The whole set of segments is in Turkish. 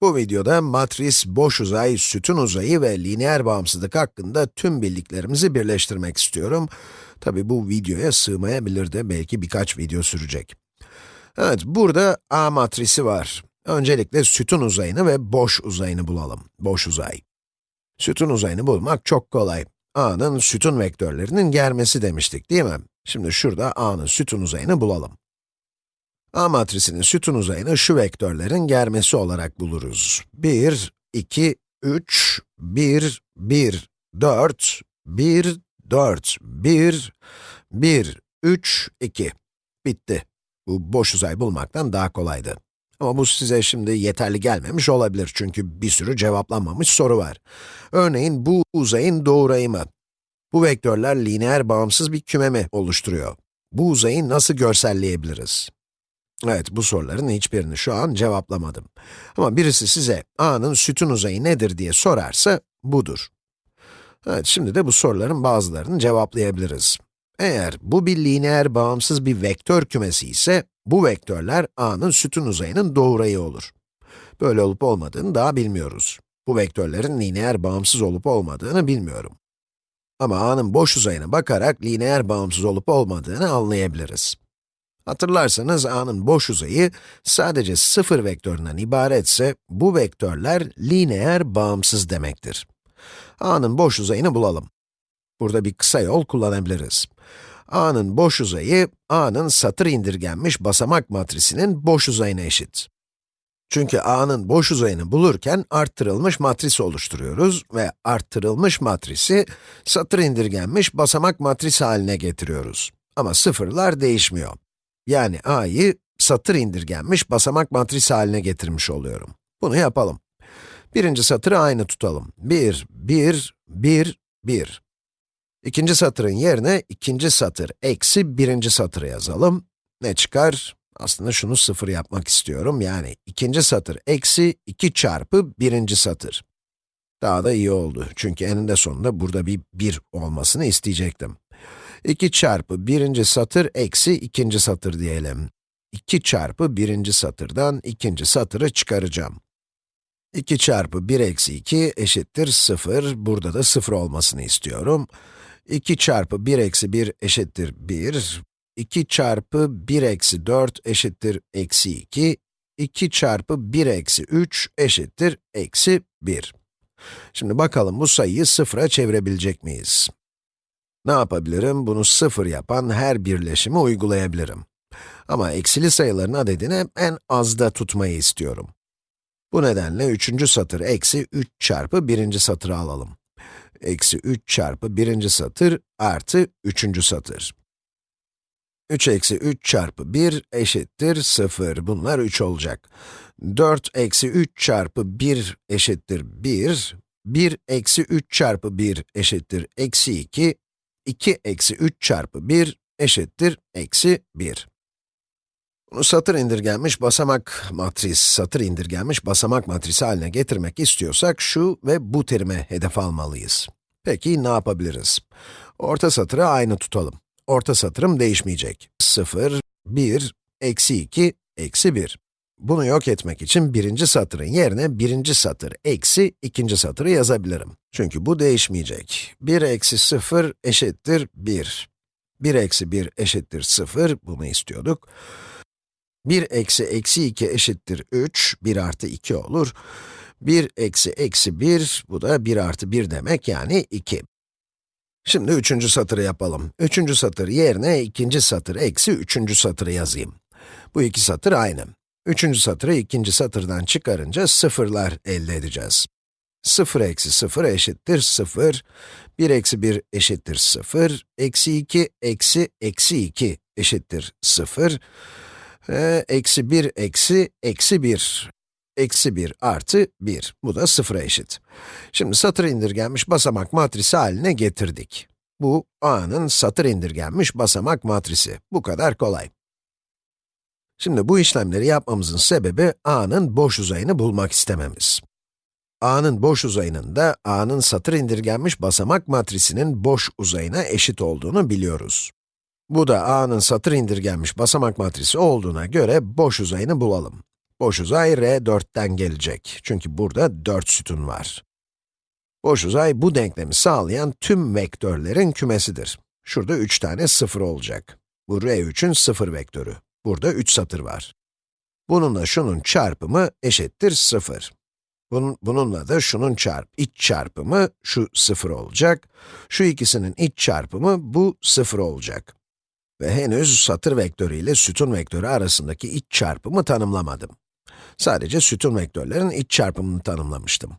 Bu videoda matris, boş uzay, sütun uzayı ve lineer bağımsızlık hakkında tüm bildiklerimizi birleştirmek istiyorum. Tabi bu videoya sığmayabilir de belki birkaç video sürecek. Evet, burada A matrisi var. Öncelikle sütun uzayını ve boş uzayını bulalım. Boş uzay. Sütun uzayını bulmak çok kolay. A'nın sütun vektörlerinin germesi demiştik değil mi? Şimdi şurada A'nın sütun uzayını bulalım. A matrisinin sütun uzayını şu vektörlerin germesi olarak buluruz. 1, 2, 3, 1, 1, 4, 1, 4, 1, 1, 3, 2. Bitti. Bu boş uzay bulmaktan daha kolaydı. Ama bu size şimdi yeterli gelmemiş olabilir çünkü bir sürü cevaplanmamış soru var. Örneğin bu uzayın doğurayımı. Bu vektörler lineer bağımsız bir küme mi oluşturuyor? Bu uzayı nasıl görselleyebiliriz? Evet, bu soruların hiçbirini şu an cevaplamadım. Ama birisi size a'nın sütun uzayı nedir diye sorarsa, budur. Evet, şimdi de bu soruların bazılarını cevaplayabiliriz. Eğer bu bir lineer bağımsız bir vektör kümesi ise, bu vektörler a'nın sütun uzayının doğurayı olur. Böyle olup olmadığını daha bilmiyoruz. Bu vektörlerin lineer bağımsız olup olmadığını bilmiyorum. Ama a'nın boş uzayına bakarak lineer bağımsız olup olmadığını anlayabiliriz. Hatırlarsanız a'nın boş uzayı sadece sıfır vektöründen ibaretse, bu vektörler lineer bağımsız demektir. a'nın boş uzayını bulalım. Burada bir kısa yol kullanabiliriz. a'nın boş uzayı, a'nın satır indirgenmiş basamak matrisinin boş uzayına eşit. Çünkü a'nın boş uzayını bulurken arttırılmış matris oluşturuyoruz ve arttırılmış matrisi satır indirgenmiş basamak matris haline getiriyoruz. Ama sıfırlar değişmiyor. Yani a'yı satır indirgenmiş basamak matris haline getirmiş oluyorum. Bunu yapalım. Birinci satırı aynı tutalım. 1, 1, 1, 1. İkinci satırın yerine ikinci satır eksi birinci satırı yazalım. Ne çıkar? Aslında şunu sıfır yapmak istiyorum. Yani ikinci satır eksi 2 çarpı birinci satır. Daha da iyi oldu. Çünkü eninde sonunda burada bir 1 olmasını isteyecektim. 2 çarpı birinci satır eksi ikinci satır diyelim. 2 çarpı birinci satırdan ikinci satırı çıkaracağım. 2 çarpı 1 eksi 2 eşittir 0. Burada da 0 olmasını istiyorum. 2 çarpı 1 eksi 1 eşittir 1. 2 çarpı 1 eksi 4 eşittir eksi 2. 2 çarpı 1 eksi 3 eşittir eksi 1. Şimdi bakalım bu sayıyı sıfıra çevirebilecek miyiz? Ne yapabilirim? Bunu sıfır yapan her birleşimi uygulayabilirim. Ama eksili sayıların adedini en azda tutmayı istiyorum. Bu nedenle üçüncü satır eksi 3 çarpı birinci satırı alalım. Eksi 3 çarpı birinci satır artı üçüncü satır. 3 eksi 3 çarpı 1 eşittir 0. Bunlar 3 olacak. 4 eksi 3 çarpı 1 eşittir 1. 1 eksi 3 çarpı 1 eşittir eksi 2. 2 eksi 3 çarpı 1 eşittir eksi 1. Bunu satır indirgenmiş basamak matris, satır indirgenmiş basamak matrisi haline getirmek istiyorsak şu ve bu terime hedef almalıyız. Peki ne yapabiliriz? Orta satırı aynı tutalım. Orta satırım değişmeyecek. 0, 1, eksi 2, eksi 1. Bunu yok etmek için birinci satırın yerine birinci satır eksi ikinci satırı yazabilirim. Çünkü bu değişmeyecek. 1 eksi 0 eşittir 1. 1 eksi 1 eşittir 0, bunu istiyorduk. 1 eksi eksi 2 eşittir 3, 1 artı 2 olur. 1 eksi eksi 1, bu da 1 artı 1 demek yani 2. Şimdi üçüncü satırı yapalım. Üçüncü satır yerine ikinci satır eksi üçüncü satırı yazayım. Bu iki satır aynı. Üçüncü satırı ikinci satırdan çıkarınca sıfırlar elde edeceğiz. 0 eksi 0 eşittir 0, 1 eksi 1 eşittir 0, eksi 2 eksi eksi 2 eşittir 0, ve eksi 1 eksi eksi 1, eksi 1 artı 1, bu da 0'a eşit. Şimdi satır indirgenmiş basamak matrisi haline getirdik. Bu, a'nın satır indirgenmiş basamak matrisi. Bu kadar kolay. Şimdi bu işlemleri yapmamızın sebebi, a'nın boş uzayını bulmak istememiz. a'nın boş uzayının da, a'nın satır indirgenmiş basamak matrisinin boş uzayına eşit olduğunu biliyoruz. Bu da a'nın satır indirgenmiş basamak matrisi olduğuna göre boş uzayını bulalım. Boş uzay R4'ten gelecek. Çünkü burada 4 sütun var. Boş uzay bu denklemi sağlayan tüm vektörlerin kümesidir. Şurada 3 tane 0 olacak. Bu R3'ün 0 vektörü. Burada 3 satır var. Bununla şunun çarpımı eşittir 0. Bunun, bununla da şunun çarp, iç çarpımı şu 0 olacak. Şu ikisinin iç çarpımı bu 0 olacak. Ve henüz satır vektörü ile sütun vektörü arasındaki iç çarpımı tanımlamadım. Sadece sütun vektörlerin iç çarpımını tanımlamıştım.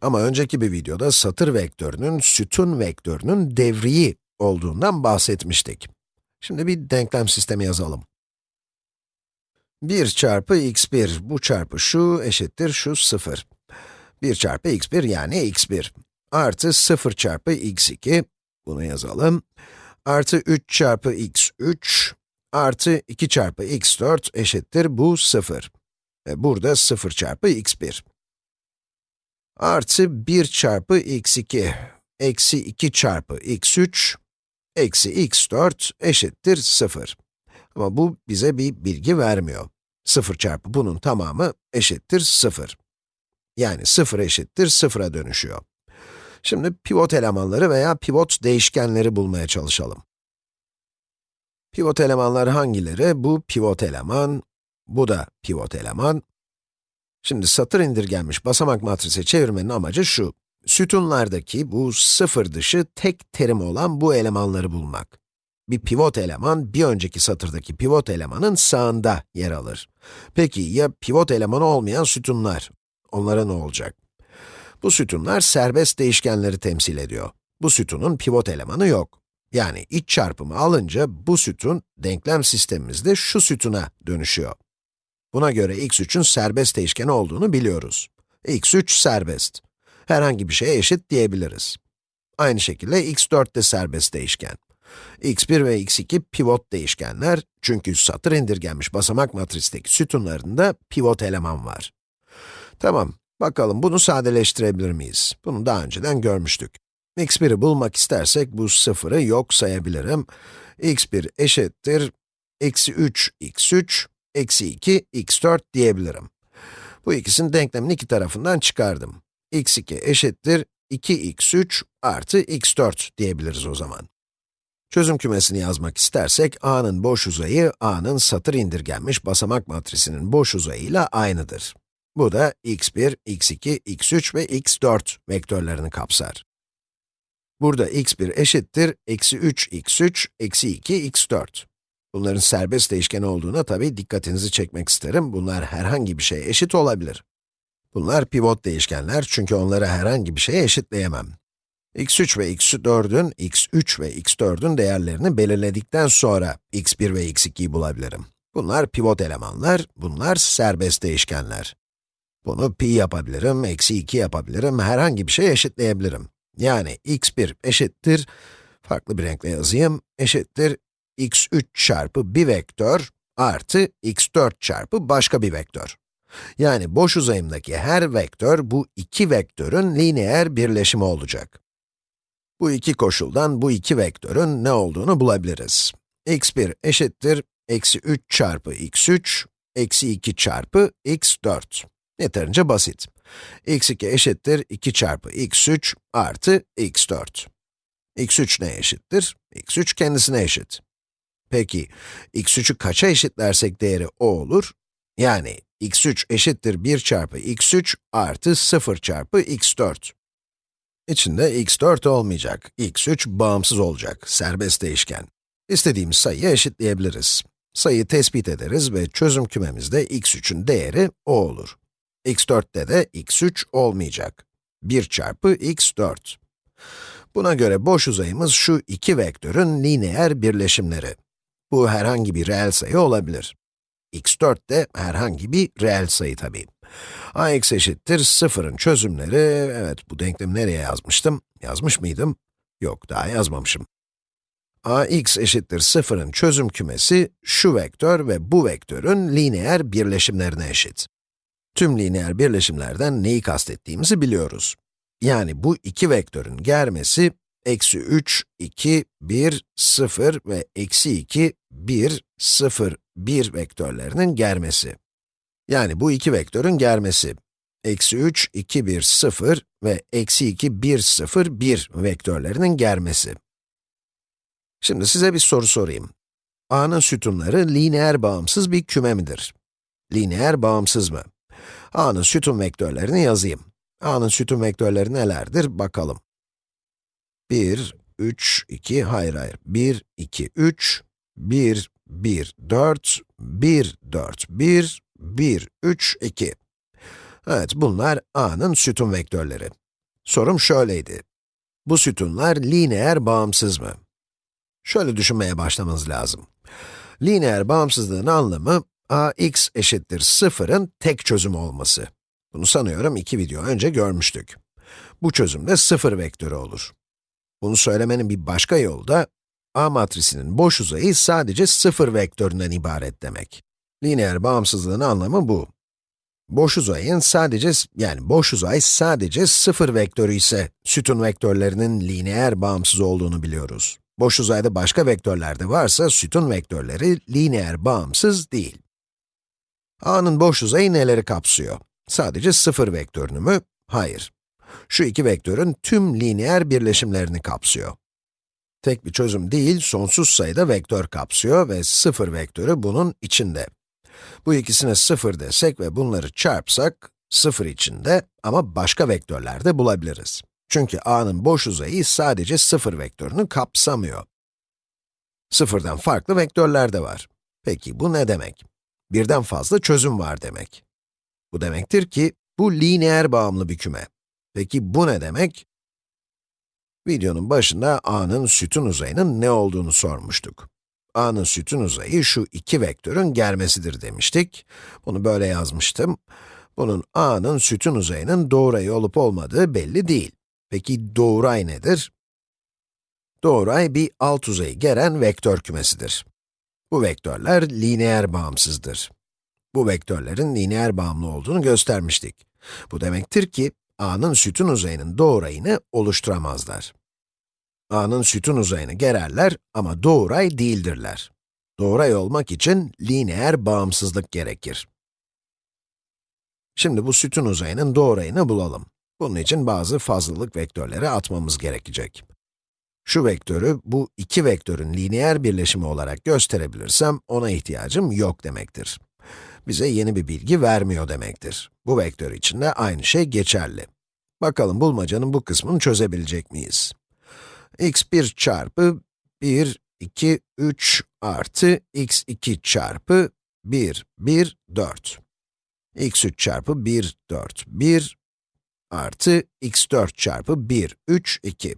Ama önceki bir videoda satır vektörünün sütun vektörünün devriği olduğundan bahsetmiştik. Şimdi bir denklem sistemi yazalım. 1 çarpı x1, bu çarpı şu eşittir şu 0. 1 çarpı x1 yani x1. Artı 0 çarpı x2, bunu yazalım. Artı 3 çarpı x3, artı 2 çarpı x4 eşittir bu 0. Ve burada 0 çarpı x1. Artı 1 çarpı x2, eksi 2 çarpı x3, eksi x4 eşittir 0. Ama bu bize bir bilgi vermiyor. 0 çarpı bunun tamamı eşittir 0. Yani 0 eşittir 0'a dönüşüyor. Şimdi pivot elemanları veya pivot değişkenleri bulmaya çalışalım. Pivot elemanlar hangileri? Bu pivot eleman, bu da pivot eleman. Şimdi satır indirgenmiş basamak matrise çevirmenin amacı şu. Sütunlardaki bu sıfır dışı tek terim olan bu elemanları bulmak. Bir pivot eleman, bir önceki satırdaki pivot elemanın sağında yer alır. Peki ya pivot elemanı olmayan sütunlar? Onlara ne olacak? Bu sütunlar serbest değişkenleri temsil ediyor. Bu sütunun pivot elemanı yok. Yani iç çarpımı alınca bu sütun, denklem sistemimizde şu sütuna dönüşüyor. Buna göre x3'ün serbest değişken olduğunu biliyoruz. x3 serbest. Herhangi bir şeye eşit diyebiliriz. Aynı şekilde x4 de serbest değişken. X1 ve x2 pivot değişkenler, çünkü satır indirgenmiş basamak matristeki sütunlarında pivot eleman var. Tamam, bakalım bunu sadeleştirebilir miyiz? Bunu daha önceden görmüştük. x1'i bulmak istersek bu sıfırı yok sayabilirim. x1 eşittir, eksi 3 x3, eksi 2 x4 diyebilirim. Bu ikisinin denklemin iki tarafından çıkardım. x2 eşittir 2x3 artı x4 diyebiliriz o zaman. Çözüm kümesini yazmak istersek, a'nın boş uzayı, a'nın satır indirgenmiş basamak matrisinin boş uzayıyla aynıdır. Bu da x1, x2, x3 ve x4 vektörlerini kapsar. Burada x1 eşittir, eksi 3 x3, eksi 2 x4. Bunların serbest değişken olduğuna tabii dikkatinizi çekmek isterim. Bunlar herhangi bir şeye eşit olabilir. Bunlar pivot değişkenler çünkü onları herhangi bir şeye eşitleyemem. X3 ve x4'ün, x3 ve x4'ün değerlerini belirledikten sonra x1 ve x2'yi bulabilirim. Bunlar pivot elemanlar, bunlar serbest değişkenler. Bunu pi yapabilirim, eksi 2 yapabilirim, herhangi bir şey eşitleyebilirim. Yani x1 eşittir, farklı bir renkle yazayım, eşittir x3 çarpı bir vektör artı x4 çarpı başka bir vektör. Yani boş uzayımdaki her vektör bu iki vektörün lineer birleşimi olacak. Bu iki koşuldan bu iki vektörün ne olduğunu bulabiliriz. x1 eşittir eksi 3 çarpı x3, eksi 2 çarpı x4. Yeterince basit. x2 eşittir 2 çarpı x3 artı x4. x3 ne eşittir? x3 kendisine eşit. Peki, x3'ü kaça eşitlersek değeri o olur? Yani x3 eşittir 1 çarpı x3 artı 0 çarpı x4. İçinde x4 olmayacak, x3 bağımsız olacak, serbest değişken. İstediğimiz sayıyı eşitleyebiliriz. Sayıyı tespit ederiz ve çözüm kümemizde x3'ün değeri o olur. x4'te de x3 olmayacak. 1 çarpı x4. Buna göre boş uzayımız şu iki vektörün lineer birleşimleri. Bu herhangi bir reel sayı olabilir. x4 de herhangi bir reel sayı tabii. Ax eşittir 0'ın çözümleri, evet bu denklemi nereye yazmıştım? Yazmış mıydım? Yok, daha yazmamışım. ax eşittir 0'ın çözüm kümesi, şu vektör ve bu vektörün lineer birleşimlerine eşit. Tüm lineer birleşimlerden neyi kastettiğimizi biliyoruz. Yani bu iki vektörün germesi, eksi 3, 2, 1, 0 ve eksi 2, 1, 0, 1 vektörlerinin germesi. Yani bu iki vektörün germesi. Eksi 3, 2, 1, 0 ve eksi 2, 1, 0, 1 vektörlerinin germesi. Şimdi size bir soru sorayım. A'nın sütunları lineer bağımsız bir küme midir? Lineer bağımsız mı? A'nın sütun vektörlerini yazayım. A'nın sütun vektörleri nelerdir? Bakalım. 1, 3, 2, hayır hayır. 1, 2, 3, 1, 1, 4, 1, 4, 1, 1, 3, 2. Evet, bunlar A'nın sütun vektörleri. Sorum şöyleydi. Bu sütunlar lineer bağımsız mı? Şöyle düşünmeye başlamanız lazım. Lineer bağımsızlığın anlamı, ax eşittir 0'ın tek çözüm olması. Bunu sanıyorum iki video önce görmüştük. Bu çözümde 0 vektörü olur. Bunu söylemenin bir başka yolu da, A matrisinin boş uzayı sadece 0 vektöründen ibaret demek. Lineer bağımsızlığın anlamı bu. Boş uzayın sadece, yani boş uzay sadece 0 vektörü ise, sütun vektörlerinin lineer bağımsız olduğunu biliyoruz. Boş uzayda başka vektörler de varsa, sütun vektörleri lineer bağımsız değil. A'nın boş uzayı neleri kapsıyor? Sadece 0 vektörünü mü? Hayır. Şu iki vektörün tüm lineer birleşimlerini kapsıyor. Tek bir çözüm değil, sonsuz sayıda vektör kapsıyor ve 0 vektörü bunun içinde. Bu ikisine 0 desek ve bunları çarpsak, 0 içinde ama başka vektörler de bulabiliriz. Çünkü a'nın boş uzayı sadece 0 vektörünü kapsamıyor. Sıfırdan farklı vektörler de var. Peki bu ne demek? Birden fazla çözüm var demek. Bu demektir ki, bu lineer bağımlı bir küme. Peki bu ne demek? Videonun başında a'nın sütun uzayının ne olduğunu sormuştuk. A'nın sütun uzayı şu iki vektörün germesidir demiştik. Bunu böyle yazmıştım. Bunun a'nın sütun uzayının doğrayı olup olmadığı belli değil. Peki doğray nedir? Doğray bir alt uzayı geren vektör kümesidir. Bu vektörler lineer bağımsızdır. Bu vektörlerin lineer bağımlı olduğunu göstermiştik. Bu demektir ki, a'nın sütun uzayının doğrayını oluşturamazlar. A'nın sütun uzayını gererler ama doğray değildirler. Doğray olmak için lineer bağımsızlık gerekir. Şimdi bu sütun uzayının doğrayını bulalım. Bunun için bazı fazlalık vektörleri atmamız gerekecek. Şu vektörü, bu iki vektörün lineer birleşimi olarak gösterebilirsem, ona ihtiyacım yok demektir. Bize yeni bir bilgi vermiyor demektir. Bu vektör için de aynı şey geçerli. Bakalım bulmacanın bu kısmını çözebilecek miyiz? X1 çarpı 1, 2, 3 artı x2 çarpı 1, 1, 4. x3 çarpı 1, 4, 1 artı x4 çarpı 1, 3, 2.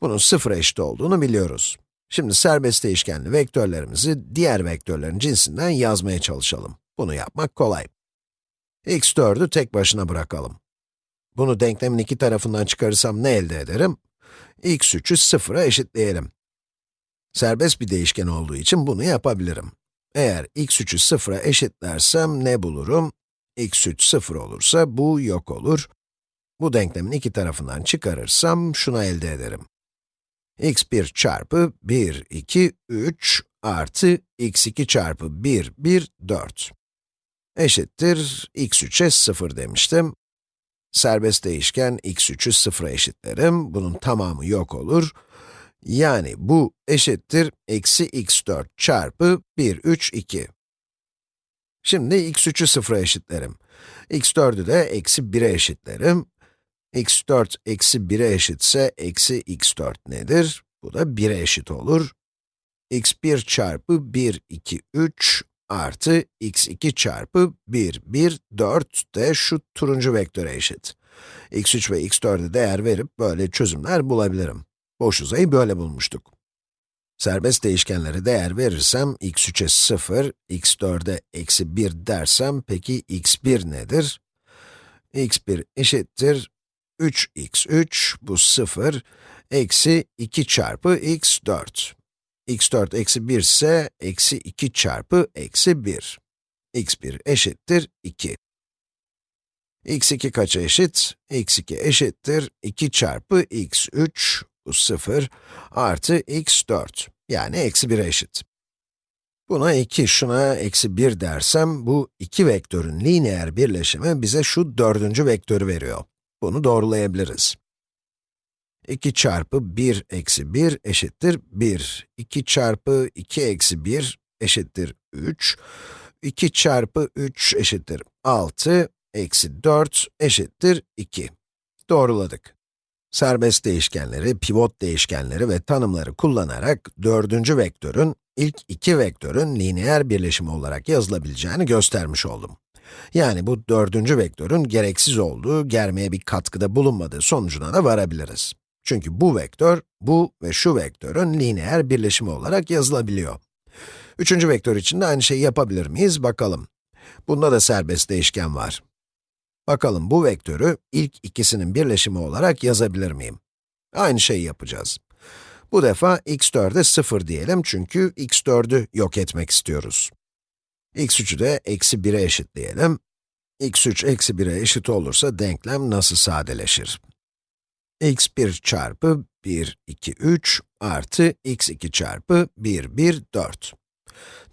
Bunun sıfıra eşit olduğunu biliyoruz. Şimdi serbest değişkenli vektörlerimizi diğer vektörlerin cinsinden yazmaya çalışalım. Bunu yapmak kolay. x4'ü tek başına bırakalım. Bunu denklemin iki tarafından çıkarırsam ne elde ederim? X3'ü sıfıra eşitleyelim. Serbest bir değişken olduğu için bunu yapabilirim. Eğer x3'ü sıfıra eşitlersem ne bulurum? x3 sıfır olursa bu yok olur. Bu denklemin iki tarafından çıkarırsam şunu elde ederim. x1 çarpı 1, 2, 3 artı x2 çarpı 1, 1, 4 eşittir x3'e 0 demiştim. Serbest değişken x3'ü 0'a eşitlerim. Bunun tamamı yok olur. Yani bu eşittir eksi x4 çarpı 1, 3, 2. Şimdi x3'ü 0'a eşitlerim. x4'ü de eksi 1'e eşitlerim x4 eksi 1'e eşitse, eksi x4 nedir? Bu da 1'e eşit olur. x1 çarpı 1, 2, 3 artı x2 çarpı 1, 1, 4 de şu turuncu vektöre eşit. x3 ve x4'e değer verip böyle çözümler bulabilirim. Boş uzayı böyle bulmuştuk. Serbest değişkenlere değer verirsem, x3'e 0, x4'e eksi 1 dersem, peki x1 nedir? x1 eşittir 3x3, bu 0, eksi 2 çarpı x4. X4 eksi 1 ise, eksi 2 çarpı eksi 1. x1 eşittir 2. x2 kaça eşit? x2 eşittir 2 çarpı x3, bu 0, artı x4, yani eksi 1'e eşit. Buna 2, şuna eksi 1 dersem, bu iki vektörün lineer birleşimi bize şu dördüncü vektörü veriyor. Bunu doğrulayabiliriz. 2 çarpı 1 eksi 1 eşittir 1. 2 çarpı 2 eksi 1 eşittir 3. 2 çarpı 3 eşittir 6. Eksi 4 eşittir 2. Doğruladık. Serbest değişkenleri, pivot değişkenleri ve tanımları kullanarak dördüncü vektörün ilk iki vektörün lineer birleşimi olarak yazılabileceğini göstermiş oldum. Yani bu dördüncü vektörün gereksiz olduğu, germeye bir katkıda bulunmadığı sonucuna da varabiliriz. Çünkü bu vektör, bu ve şu vektörün lineer birleşimi olarak yazılabiliyor. Üçüncü vektör için de aynı şeyi yapabilir miyiz? Bakalım. Bunda da serbest değişken var. Bakalım bu vektörü ilk ikisinin birleşimi olarak yazabilir miyim? Aynı şeyi yapacağız. Bu defa x4'e 0 diyelim çünkü x4'ü yok etmek istiyoruz. x3'ü de eksi 1'e eşitleyelim. x3 eksi 1'e eşit olursa denklem nasıl sadeleşir? X1 çarpı 1, 2, 3 artı x2 çarpı 1, 1, 4.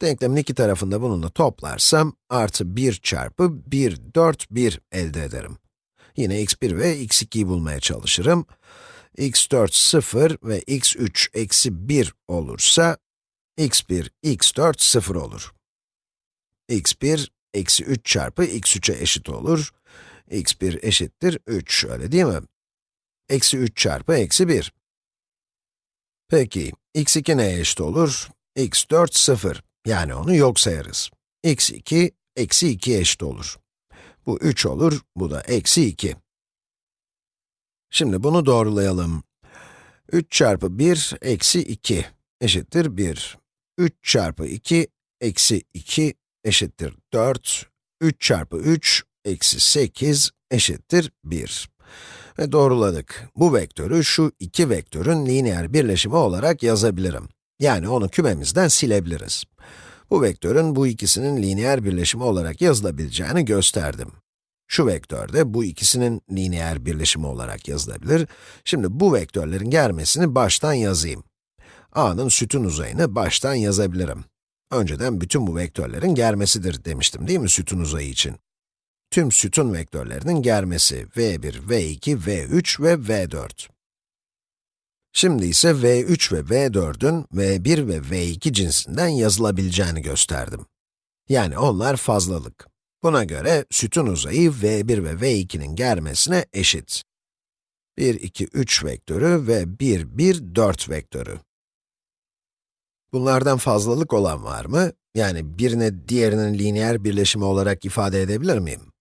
Denklemin iki tarafında bununla toplarsam, artı 1 çarpı 1, 4, 1 elde ederim. Yine x1 ve x2'yi bulmaya çalışırım. x4 0 ve x3 eksi 1 olursa, x1, x4 0 olur. x1, eksi 3 çarpı x3'e eşit olur. x1 eşittir 3, öyle değil mi? Eksi 3 çarpı eksi 1. Peki, x2 neye eşit olur? x4, 0. Yani onu yok sayarız. x2, eksi 2 eşit olur. Bu 3 olur, bu da eksi 2. Şimdi bunu doğrulayalım. 3 çarpı 1, eksi 2 eşittir 1. 3 çarpı 2, eksi 2 eşittir 4. 3 çarpı 3, eksi 8 eşittir 1. Ve doğruladık. Bu vektörü şu iki vektörün lineer birleşimi olarak yazabilirim. Yani onu kümemizden silebiliriz. Bu vektörün bu ikisinin lineer birleşimi olarak yazılabileceğini gösterdim. Şu vektör de bu ikisinin lineer birleşimi olarak yazılabilir. Şimdi bu vektörlerin germesini baştan yazayım. a'nın sütun uzayını baştan yazabilirim. Önceden bütün bu vektörlerin germesidir demiştim değil mi sütun uzayı için? Tüm sütun vektörlerinin germesi v1, v2, v3 ve v4. Şimdi ise v3 ve v4'ün v1 ve v2 cinsinden yazılabileceğini gösterdim. Yani onlar fazlalık. Buna göre sütun uzayı v1 ve v2'nin germesine eşit. 1, 2, 3 vektörü ve 1, 1, 4 vektörü. Bunlardan fazlalık olan var mı? Yani birine diğerinin lineer birleşimi olarak ifade edebilir miyim?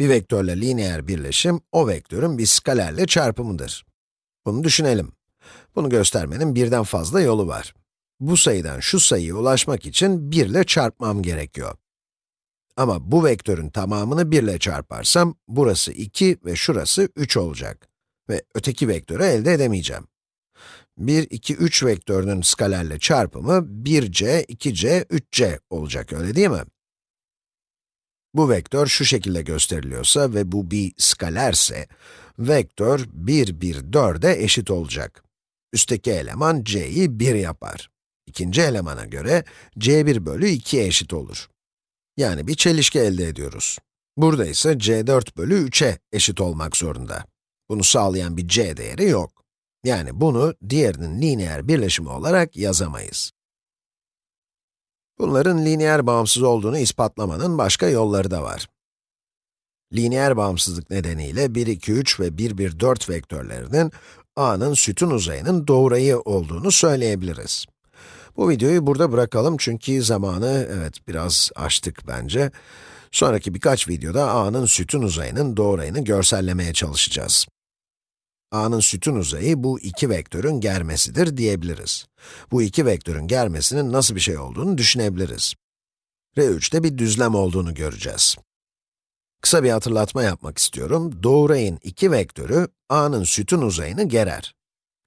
Bir vektörle lineer birleşim, o vektörün bir skalerle çarpımıdır. Bunu düşünelim. Bunu göstermenin birden fazla yolu var. Bu sayıdan şu sayıya ulaşmak için 1 ile çarpmam gerekiyor. Ama bu vektörün tamamını 1 ile çarparsam, burası 2 ve şurası 3 olacak. Ve öteki vektörü elde edemeyeceğim. 1, 2, 3 vektörünün skalerle çarpımı 1c, 2c, 3c olacak, öyle değil mi? Bu vektör şu şekilde gösteriliyorsa ve bu bir skalerse, vektör 1, 1, 4'e eşit olacak. Üstteki eleman c'yi 1 yapar. İkinci elemana göre c1 bölü 2'ye eşit olur. Yani bir çelişki elde ediyoruz. Burada ise c4 bölü 3'e eşit olmak zorunda. Bunu sağlayan bir c değeri yok. Yani bunu diğerinin lineer birleşimi olarak yazamayız. Bunların lineer bağımsız olduğunu ispatlamanın başka yolları da var. Lineer bağımsızlık nedeniyle 1, 2, 3 ve 1, 1, 4 vektörlerinin a'nın sütun uzayının doğrayı olduğunu söyleyebiliriz. Bu videoyu burada bırakalım çünkü zamanı, evet biraz aştık bence. Sonraki birkaç videoda a'nın sütun uzayının doğrayını görsellemeye çalışacağız a'nın sütun uzayı bu iki vektörün germesidir diyebiliriz. Bu iki vektörün germesinin nasıl bir şey olduğunu düşünebiliriz. R3'te bir düzlem olduğunu göreceğiz. Kısa bir hatırlatma yapmak istiyorum. Doğrayın iki vektörü a'nın sütun uzayını gerer.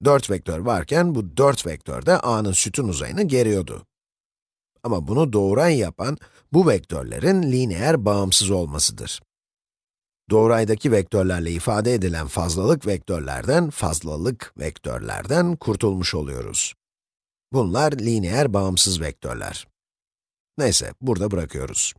4 vektör varken bu 4 vektör de a'nın sütun uzayını geriyordu. Ama bunu doğray yapan bu vektörlerin lineer bağımsız olmasıdır doğraydaki vektörlerle ifade edilen fazlalık vektörlerden, fazlalık vektörlerden kurtulmuş oluyoruz. Bunlar lineer bağımsız vektörler. Neyse, burada bırakıyoruz.